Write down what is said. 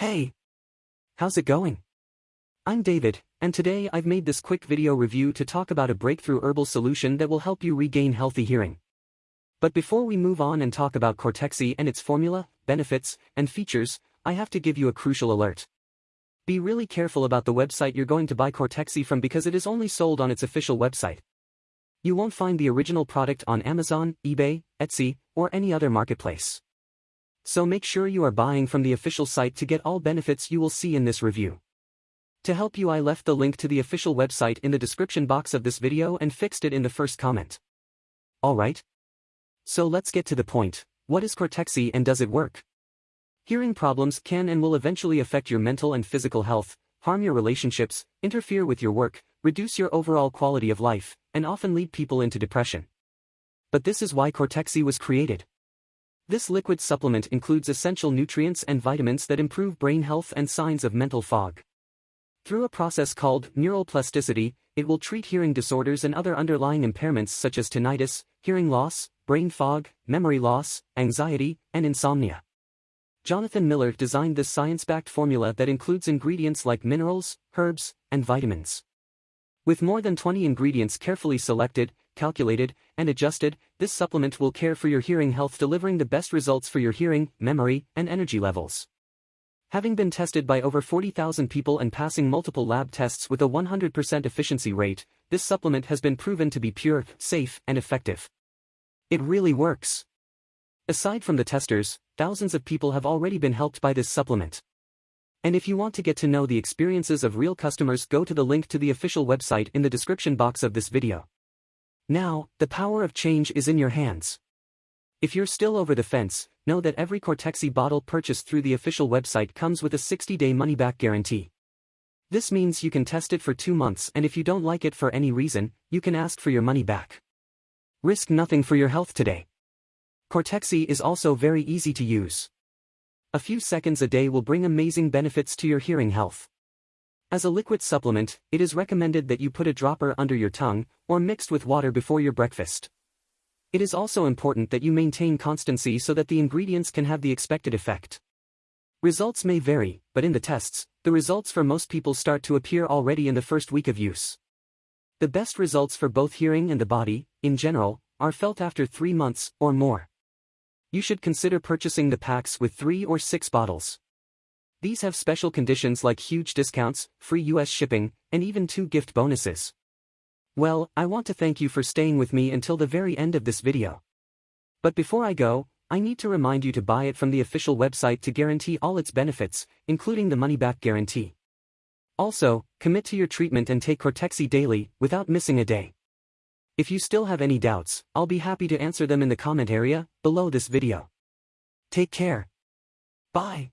Hey! How's it going? I'm David, and today I've made this quick video review to talk about a breakthrough herbal solution that will help you regain healthy hearing. But before we move on and talk about Cortexi and its formula, benefits, and features, I have to give you a crucial alert. Be really careful about the website you're going to buy Cortexi from because it is only sold on its official website. You won't find the original product on Amazon, eBay, Etsy, or any other marketplace. So make sure you are buying from the official site to get all benefits you will see in this review. To help you I left the link to the official website in the description box of this video and fixed it in the first comment. Alright? So let's get to the point, what is Cortexi and does it work? Hearing problems can and will eventually affect your mental and physical health, harm your relationships, interfere with your work, reduce your overall quality of life, and often lead people into depression. But this is why Cortexi was created. This liquid supplement includes essential nutrients and vitamins that improve brain health and signs of mental fog. Through a process called neuroplasticity, it will treat hearing disorders and other underlying impairments such as tinnitus, hearing loss, brain fog, memory loss, anxiety, and insomnia. Jonathan Miller designed this science-backed formula that includes ingredients like minerals, herbs, and vitamins. With more than 20 ingredients carefully selected, calculated, and adjusted, this supplement will care for your hearing health delivering the best results for your hearing, memory, and energy levels. Having been tested by over 40,000 people and passing multiple lab tests with a 100% efficiency rate, this supplement has been proven to be pure, safe, and effective. It really works. Aside from the testers, thousands of people have already been helped by this supplement. And if you want to get to know the experiences of real customers go to the link to the official website in the description box of this video. Now, the power of change is in your hands. If you're still over the fence, know that every Cortexi bottle purchased through the official website comes with a 60-day money-back guarantee. This means you can test it for two months and if you don't like it for any reason, you can ask for your money back. Risk nothing for your health today. Cortexi is also very easy to use. A few seconds a day will bring amazing benefits to your hearing health. As a liquid supplement, it is recommended that you put a dropper under your tongue, or mixed with water before your breakfast. It is also important that you maintain constancy so that the ingredients can have the expected effect. Results may vary, but in the tests, the results for most people start to appear already in the first week of use. The best results for both hearing and the body, in general, are felt after three months or more. You should consider purchasing the packs with three or six bottles. These have special conditions like huge discounts, free US shipping, and even two gift bonuses. Well, I want to thank you for staying with me until the very end of this video. But before I go, I need to remind you to buy it from the official website to guarantee all its benefits, including the money-back guarantee. Also, commit to your treatment and take Cortexi daily, without missing a day. If you still have any doubts, I'll be happy to answer them in the comment area, below this video. Take care. Bye.